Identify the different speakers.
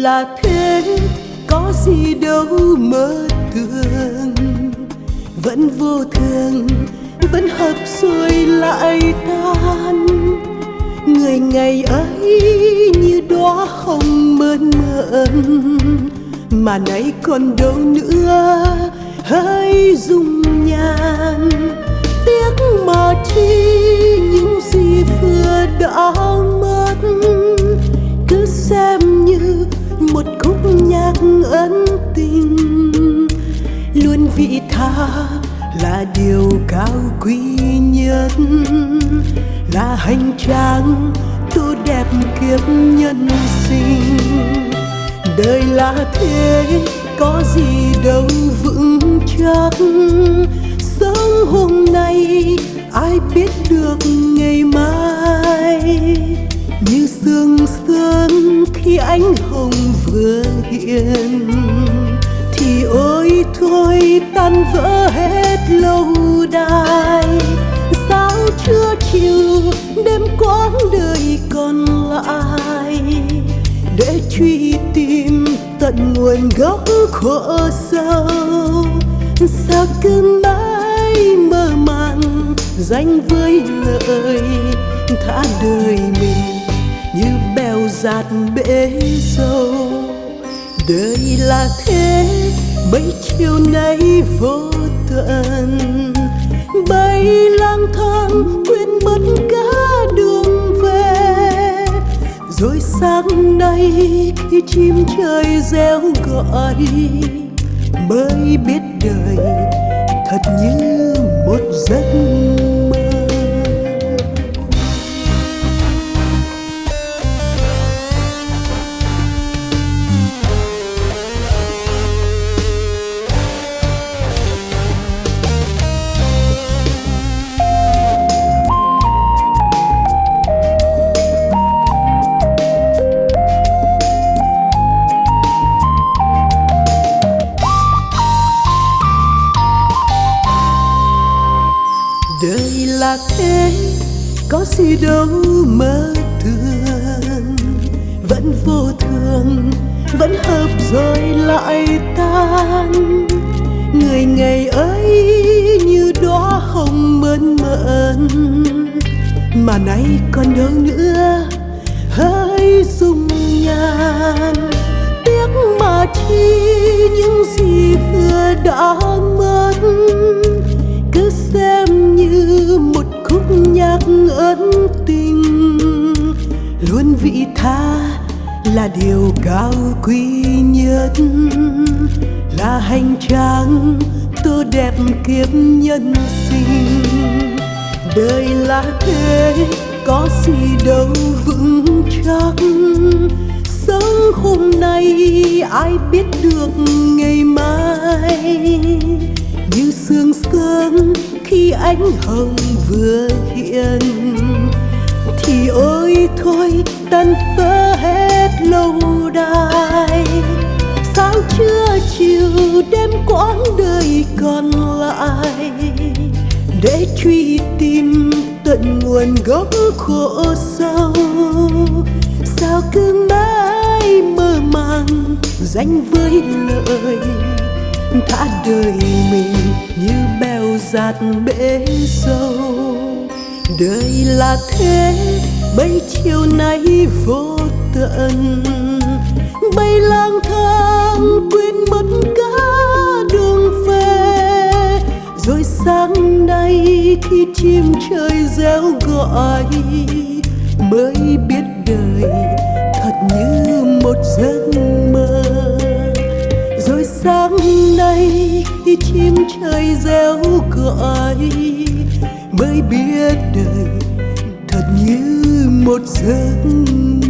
Speaker 1: là thế, có gì đâu mơ thường vẫn vô thường, vẫn hợp rồi lại tan. Người ngày ấy như đóa hồng mơn mởn. Mà nay còn đâu nữa hỡi dung nhan tiếc mà chi những gì vừa đã ân tình. Luôn vị tha là điều cao quý nhất. Là hành trang tu đẹp kiếp nhân sinh. Đời là thế, có gì đâu vững chắc. Sống hôm nay, ai biết được ngày mai? Như sương sớm khi ánh hồng hiền thì ôi, thôi tan vỡ hết lâu đài. Sao chưa chiều đêm quãng đời còn lại? Để truy tìm tận nguồn gốc khổ sâu. Sao cứ mãi mơ màng danh với lời thả đời mình như bèo giạt bể sâu đời là thế. Bấy chiều nay vô tận, bay lang thang, quên mất cả đường về. Rồi sáng nay khi chim trời reo gọi, mới biết đời thật như là thế, có gì đâu mơ thường vẫn vô thường, vẫn hợp rồi lại tan. Người ngày ấy như đóa hồng mơn mởn mà nay còn đâu nữa hỡi dung nhan tiếc mà chi những luôn vị tha là điều cao quý nhất, là hành trang tô đẹp kiếp nhân sinh. Đời là thế, có gì đâu vững chắc. Sống hôm nay, ai biết được ngày mai? Như sương sớm khi ánh hồng vừa hiện thì ôi thôi, tan vỡ hết lâu đài. Sao chưa chiều, đêm quãng đời còn lại. Để truy tìm tận nguồn gốc khổ sâu. Sao cứ mãi mơ màng danh với lời thả đời mình như bèo giạt bể sâu đời là thế bay chiều nay vô tận. Bay lang thang, quên mất cả đường về. Rồi sáng nay khi chim trời reo gọi, mới biết đời thật như một giấc mơ. Rồi sáng nay khi chim trời reo gọi mới biết đời thật như một giấc mơ